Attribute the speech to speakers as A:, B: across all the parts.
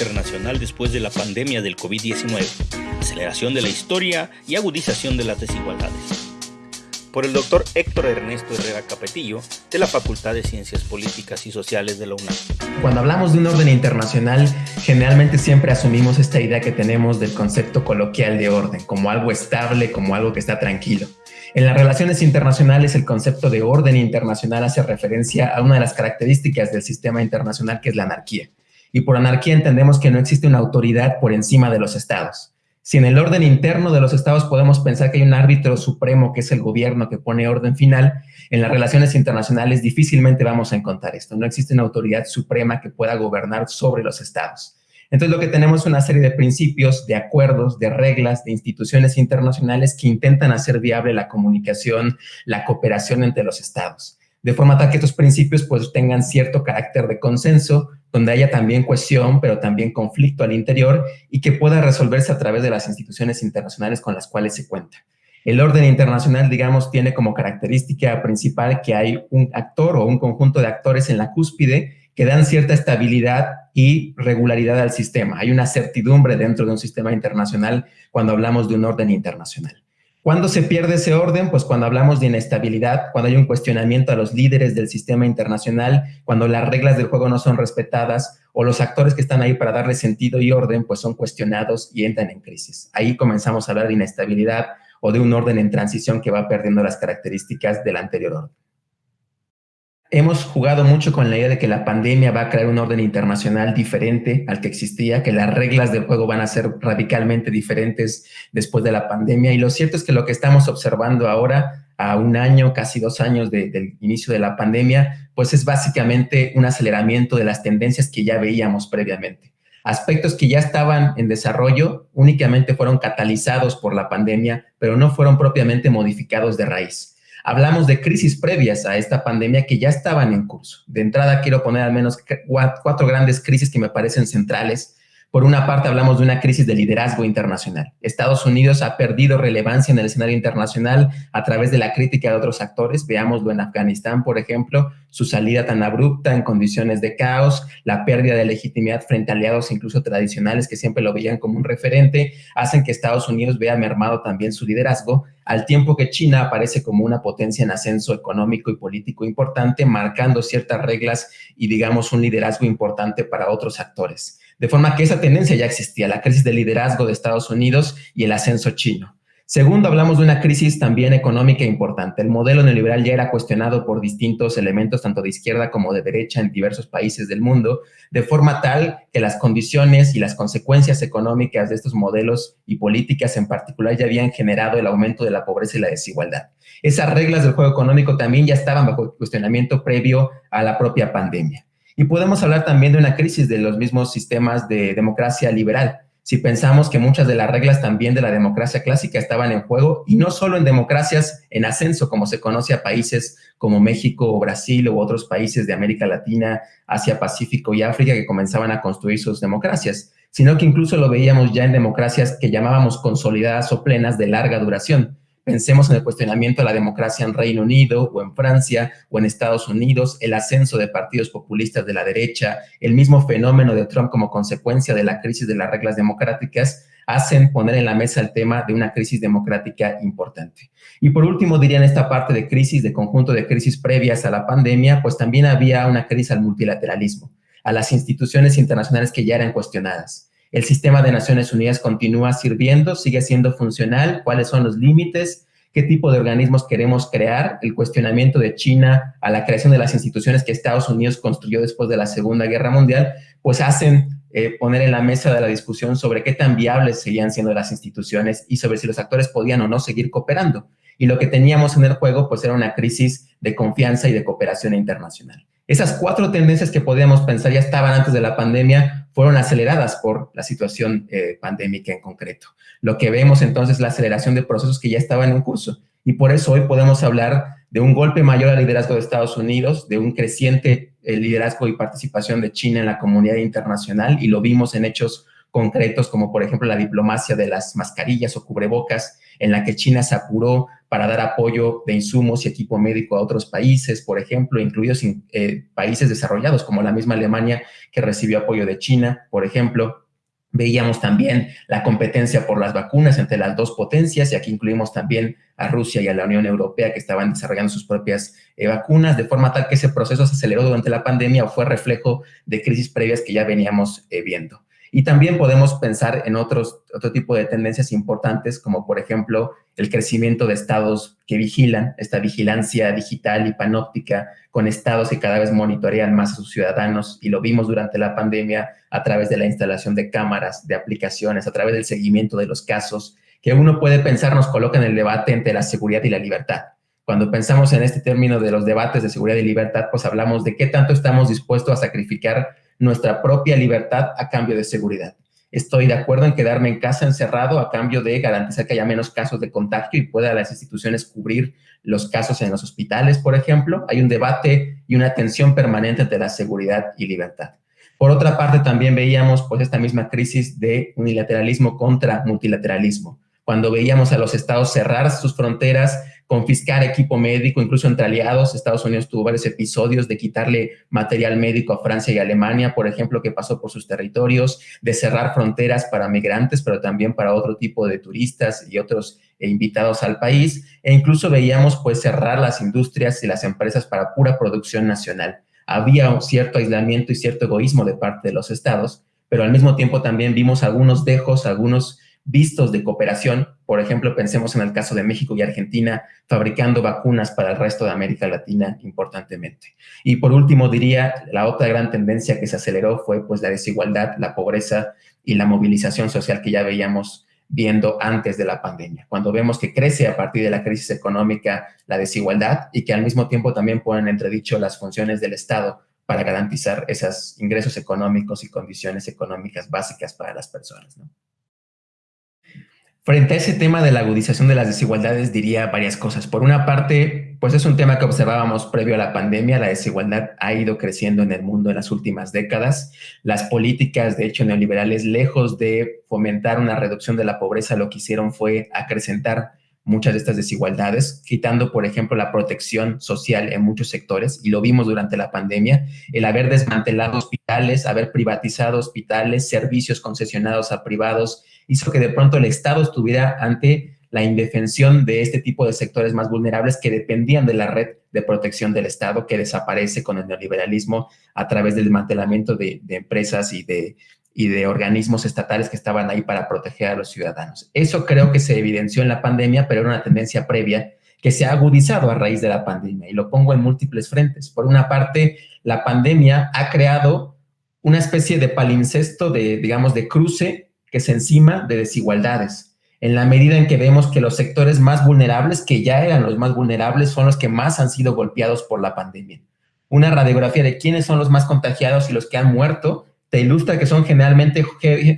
A: internacional después de la pandemia del COVID-19, aceleración de la historia y agudización de las desigualdades. Por el doctor Héctor Ernesto Herrera Capetillo, de la Facultad de Ciencias Políticas y Sociales de la UNAM.
B: Cuando hablamos de un orden internacional, generalmente siempre asumimos esta idea que tenemos del concepto coloquial de orden, como algo estable, como algo que está tranquilo. En las relaciones internacionales, el concepto de orden internacional hace referencia a una de las características del sistema internacional, que es la anarquía. Y por anarquía entendemos que no existe una autoridad por encima de los estados. Si en el orden interno de los estados podemos pensar que hay un árbitro supremo, que es el gobierno que pone orden final, en las relaciones internacionales difícilmente vamos a encontrar esto. No existe una autoridad suprema que pueda gobernar sobre los estados. Entonces lo que tenemos es una serie de principios, de acuerdos, de reglas, de instituciones internacionales que intentan hacer viable la comunicación, la cooperación entre los estados. De forma tal que estos principios pues tengan cierto carácter de consenso, donde haya también cohesión, pero también conflicto al interior y que pueda resolverse a través de las instituciones internacionales con las cuales se cuenta. El orden internacional, digamos, tiene como característica principal que hay un actor o un conjunto de actores en la cúspide que dan cierta estabilidad y regularidad al sistema. Hay una certidumbre dentro de un sistema internacional cuando hablamos de un orden internacional. ¿Cuándo se pierde ese orden? Pues cuando hablamos de inestabilidad, cuando hay un cuestionamiento a los líderes del sistema internacional, cuando las reglas del juego no son respetadas o los actores que están ahí para darle sentido y orden, pues son cuestionados y entran en crisis. Ahí comenzamos a hablar de inestabilidad o de un orden en transición que va perdiendo las características del anterior orden hemos jugado mucho con la idea de que la pandemia va a crear un orden internacional diferente al que existía, que las reglas del juego van a ser radicalmente diferentes después de la pandemia. Y lo cierto es que lo que estamos observando ahora, a un año, casi dos años del inicio de la pandemia, pues es básicamente un aceleramiento de las tendencias que ya veíamos previamente. Aspectos que ya estaban en desarrollo únicamente fueron catalizados por la pandemia, pero no fueron propiamente modificados de raíz. Hablamos de crisis previas a esta pandemia que ya estaban en curso. De entrada quiero poner al menos cuatro grandes crisis que me parecen centrales por una parte, hablamos de una crisis de liderazgo internacional. Estados Unidos ha perdido relevancia en el escenario internacional a través de la crítica de otros actores. Veámoslo en Afganistán, por ejemplo, su salida tan abrupta en condiciones de caos, la pérdida de legitimidad frente a aliados incluso tradicionales que siempre lo veían como un referente, hacen que Estados Unidos vea mermado también su liderazgo, al tiempo que China aparece como una potencia en ascenso económico y político importante, marcando ciertas reglas y, digamos, un liderazgo importante para otros actores. De forma que esa tendencia ya existía, la crisis de liderazgo de Estados Unidos y el ascenso chino. Segundo, hablamos de una crisis también económica importante. El modelo neoliberal ya era cuestionado por distintos elementos, tanto de izquierda como de derecha, en diversos países del mundo, de forma tal que las condiciones y las consecuencias económicas de estos modelos y políticas en particular ya habían generado el aumento de la pobreza y la desigualdad. Esas reglas del juego económico también ya estaban bajo cuestionamiento previo a la propia pandemia. Y podemos hablar también de una crisis de los mismos sistemas de democracia liberal. Si pensamos que muchas de las reglas también de la democracia clásica estaban en juego, y no solo en democracias en ascenso, como se conoce a países como México o Brasil u otros países de América Latina, Asia, Pacífico y África que comenzaban a construir sus democracias, sino que incluso lo veíamos ya en democracias que llamábamos consolidadas o plenas de larga duración, Pensemos en el cuestionamiento de la democracia en Reino Unido o en Francia o en Estados Unidos, el ascenso de partidos populistas de la derecha, el mismo fenómeno de Trump como consecuencia de la crisis de las reglas democráticas, hacen poner en la mesa el tema de una crisis democrática importante. Y por último, diría en esta parte de crisis, de conjunto de crisis previas a la pandemia, pues también había una crisis al multilateralismo, a las instituciones internacionales que ya eran cuestionadas. El sistema de Naciones Unidas continúa sirviendo, sigue siendo funcional, cuáles son los límites, qué tipo de organismos queremos crear, el cuestionamiento de China a la creación de las instituciones que Estados Unidos construyó después de la Segunda Guerra Mundial, pues hacen eh, poner en la mesa de la discusión sobre qué tan viables seguían siendo las instituciones y sobre si los actores podían o no seguir cooperando. Y lo que teníamos en el juego, pues era una crisis de confianza y de cooperación internacional. Esas cuatro tendencias que podíamos pensar ya estaban antes de la pandemia, fueron aceleradas por la situación eh, pandémica en concreto. Lo que vemos entonces es la aceleración de procesos que ya estaban en curso. Y por eso hoy podemos hablar de un golpe mayor al liderazgo de Estados Unidos, de un creciente eh, liderazgo y participación de China en la comunidad internacional, y lo vimos en hechos concretos como por ejemplo la diplomacia de las mascarillas o cubrebocas en la que China se apuró para dar apoyo de insumos y equipo médico a otros países, por ejemplo, incluidos eh, países desarrollados como la misma Alemania que recibió apoyo de China, por ejemplo. Veíamos también la competencia por las vacunas entre las dos potencias, y aquí incluimos también a Rusia y a la Unión Europea que estaban desarrollando sus propias eh, vacunas, de forma tal que ese proceso se aceleró durante la pandemia o fue reflejo de crisis previas que ya veníamos eh, viendo. Y también podemos pensar en otros, otro tipo de tendencias importantes, como por ejemplo el crecimiento de estados que vigilan, esta vigilancia digital y panóptica con estados que cada vez monitorean más a sus ciudadanos y lo vimos durante la pandemia a través de la instalación de cámaras, de aplicaciones, a través del seguimiento de los casos, que uno puede pensar nos coloca en el debate entre la seguridad y la libertad. Cuando pensamos en este término de los debates de seguridad y libertad, pues hablamos de qué tanto estamos dispuestos a sacrificar nuestra propia libertad a cambio de seguridad. Estoy de acuerdo en quedarme en casa encerrado a cambio de garantizar que haya menos casos de contagio y pueda las instituciones cubrir los casos en los hospitales, por ejemplo. Hay un debate y una tensión permanente entre la seguridad y libertad. Por otra parte, también veíamos pues esta misma crisis de unilateralismo contra multilateralismo. Cuando veíamos a los estados cerrar sus fronteras, confiscar equipo médico, incluso entre aliados. Estados Unidos tuvo varios episodios de quitarle material médico a Francia y Alemania, por ejemplo, que pasó por sus territorios, de cerrar fronteras para migrantes, pero también para otro tipo de turistas y otros eh, invitados al país. E incluso veíamos pues cerrar las industrias y las empresas para pura producción nacional. Había un cierto aislamiento y cierto egoísmo de parte de los estados, pero al mismo tiempo también vimos algunos dejos, algunos vistos de cooperación. Por ejemplo, pensemos en el caso de México y Argentina fabricando vacunas para el resto de América Latina importantemente. Y por último, diría, la otra gran tendencia que se aceleró fue pues la desigualdad, la pobreza y la movilización social que ya veíamos viendo antes de la pandemia, cuando vemos que crece a partir de la crisis económica la desigualdad y que al mismo tiempo también ponen entredicho las funciones del Estado para garantizar esos ingresos económicos y condiciones económicas básicas para las personas. Frente a ese tema de la agudización de las desigualdades, diría varias cosas. Por una parte, pues es un tema que observábamos previo a la pandemia. La desigualdad ha ido creciendo en el mundo en las últimas décadas. Las políticas, de hecho, neoliberales, lejos de fomentar una reducción de la pobreza, lo que hicieron fue acrecentar muchas de estas desigualdades, quitando, por ejemplo, la protección social en muchos sectores, y lo vimos durante la pandemia, el haber desmantelado hospitales, haber privatizado hospitales, servicios concesionados a privados, hizo que de pronto el Estado estuviera ante la indefensión de este tipo de sectores más vulnerables que dependían de la red de protección del Estado que desaparece con el neoliberalismo a través del desmantelamiento de, empresas y de, y de organismos estatales que estaban ahí para proteger a los ciudadanos. Eso creo que se evidenció en la pandemia, pero era una tendencia previa que se ha agudizado a raíz de la pandemia y lo pongo en múltiples frentes. Por una parte, la pandemia ha creado una especie de palincesto de, digamos, de cruce que se encima de desigualdades, en la medida en que vemos que los sectores más vulnerables, que ya eran los más vulnerables, son los que más han sido golpeados por la pandemia. Una radiografía de quiénes son los más contagiados y los que han muerto te ilustra que son generalmente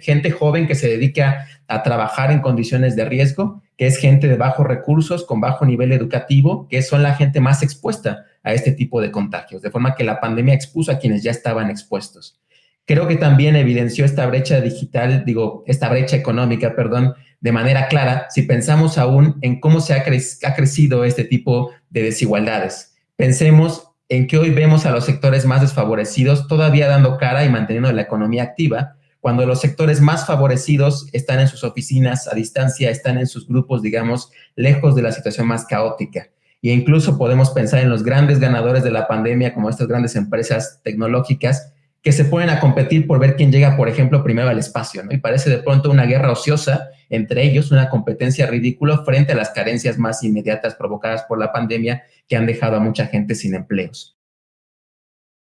B: gente joven que se dedica a trabajar en condiciones de riesgo, que es gente de bajos recursos, con bajo nivel educativo, que son la gente más expuesta a este tipo de contagios, de forma que la pandemia expuso a quienes ya estaban expuestos creo que también evidenció esta brecha digital, digo, esta brecha económica, perdón, de manera clara, si pensamos aún en cómo se ha, crecido este tipo de desigualdades. Pensemos en que hoy vemos a los sectores más desfavorecidos todavía dando cara y manteniendo la economía activa, cuando los sectores más favorecidos están en sus oficinas a distancia, están en sus grupos, digamos, lejos de la situación más caótica. E incluso podemos pensar en los grandes ganadores de la pandemia, como estas grandes empresas tecnológicas, que se ponen a competir por ver quién llega, por ejemplo, primero al espacio, ¿no? Y parece de pronto una guerra ociosa entre ellos, una competencia ridícula frente a las carencias más inmediatas provocadas por la pandemia que han dejado a mucha gente sin empleos.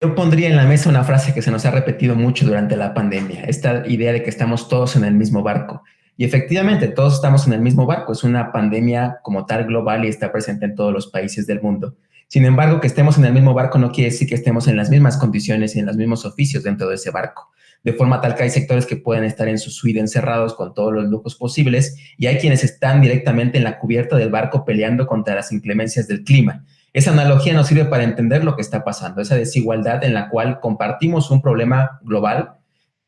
B: Yo pondría en la mesa una frase que se nos ha repetido mucho durante la pandemia, esta idea de que estamos todos en el mismo barco. Y efectivamente, todos estamos en el mismo barco. Es una pandemia como tal global y está presente en todos los países del mundo. Sin embargo, que estemos en el mismo barco no quiere decir que estemos en las mismas condiciones y en los mismos oficios dentro de ese barco. De forma tal que hay sectores que pueden estar en su suite encerrados con todos los lujos posibles y hay quienes están directamente en la cubierta del barco peleando contra las inclemencias del clima. Esa analogía nos sirve para entender lo que está pasando, esa desigualdad en la cual compartimos un problema global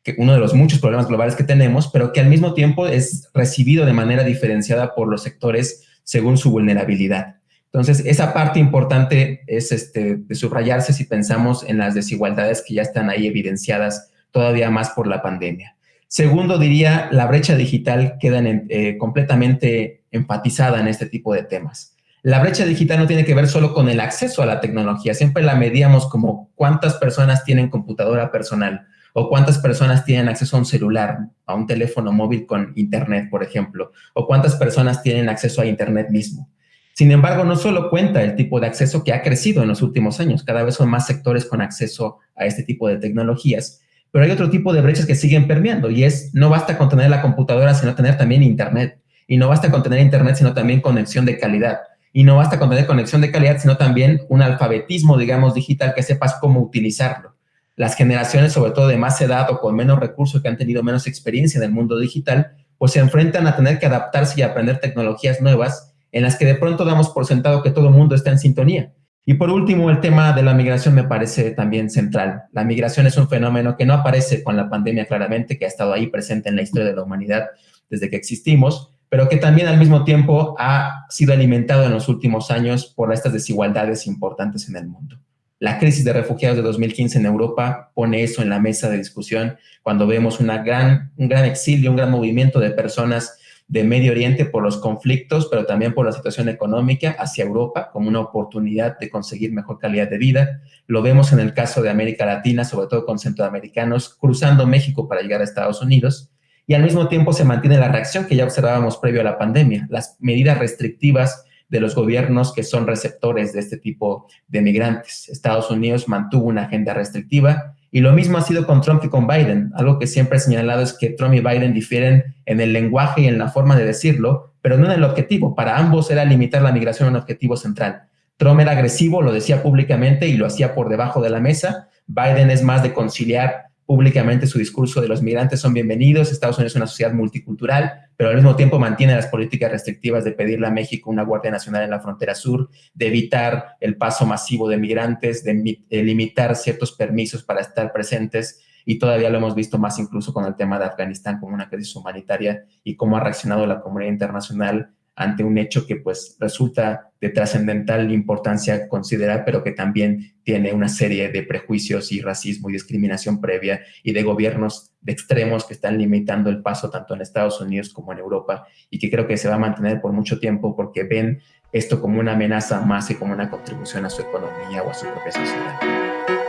B: que uno de los muchos problemas globales que tenemos, pero que al mismo tiempo es recibido de manera diferenciada por los sectores según su vulnerabilidad. Entonces, esa parte importante es este, de subrayarse si pensamos en las desigualdades que ya están ahí evidenciadas todavía más por la pandemia. Segundo, diría, la brecha digital queda eh, completamente enfatizada en este tipo de temas. La brecha digital no tiene que ver solo con el acceso a la tecnología, siempre la medíamos como cuántas personas tienen computadora personal o cuántas personas tienen acceso a un celular, a un teléfono móvil con internet, por ejemplo, o cuántas personas tienen acceso a internet mismo. Sin embargo, no solo cuenta el tipo de acceso que ha crecido en los últimos años, cada vez son más sectores con acceso a este tipo de tecnologías, pero hay otro tipo de brechas que siguen permeando y es no basta con tener la computadora, sino tener también internet. Y no basta con tener internet, sino también conexión de calidad. Y no basta con tener conexión de calidad, sino también un alfabetismo, digamos, digital que sepas cómo utilizarlo las generaciones, sobre todo de más edad o con menos recursos, que han tenido menos experiencia en el mundo digital, pues se enfrentan a tener que adaptarse y aprender tecnologías nuevas en las que de pronto damos por sentado que todo el mundo está en sintonía. Y por último, el tema de la migración me parece también central. La migración es un fenómeno que no aparece con la pandemia claramente, que ha estado ahí presente en la historia de la humanidad desde que existimos, pero que también al mismo tiempo ha sido alimentado en los últimos años por estas desigualdades importantes en el mundo. La crisis de refugiados de 2015 en Europa pone eso en la mesa de discusión cuando vemos una gran, un gran exilio, un gran movimiento de personas de Medio Oriente por los conflictos, pero también por la situación económica hacia Europa como una oportunidad de conseguir mejor calidad de vida. Lo vemos en el caso de América Latina, sobre todo con centroamericanos cruzando México para llegar a Estados Unidos. Y al mismo tiempo se mantiene la reacción que ya observábamos previo a la pandemia, las medidas restrictivas de los gobiernos que son receptores de este tipo de migrantes. Estados Unidos mantuvo una agenda restrictiva y lo mismo ha sido con Trump y con Biden. Algo que siempre he señalado es que Trump y Biden difieren en el lenguaje y en la forma de decirlo, pero no en el objetivo. Para ambos era limitar la migración a un objetivo central. Trump era agresivo, lo decía públicamente y lo hacía por debajo de la mesa. Biden es más de conciliar públicamente su discurso de los migrantes son bienvenidos, Estados Unidos es una sociedad multicultural, pero al mismo tiempo mantiene las políticas restrictivas de pedirle a México una Guardia Nacional en la frontera sur, de evitar el paso masivo de migrantes, de, limitar ciertos permisos para estar presentes y todavía lo hemos visto más incluso con el tema de Afganistán como una crisis humanitaria y cómo ha reaccionado la comunidad internacional ante un hecho que pues resulta de trascendental importancia considerar, pero que también tiene una serie de prejuicios y racismo y discriminación previa y de gobiernos de extremos que están limitando el paso tanto en Estados Unidos como en Europa y que creo que se va a mantener por mucho tiempo porque ven esto como una amenaza más y como una contribución a su economía o a su propia sociedad.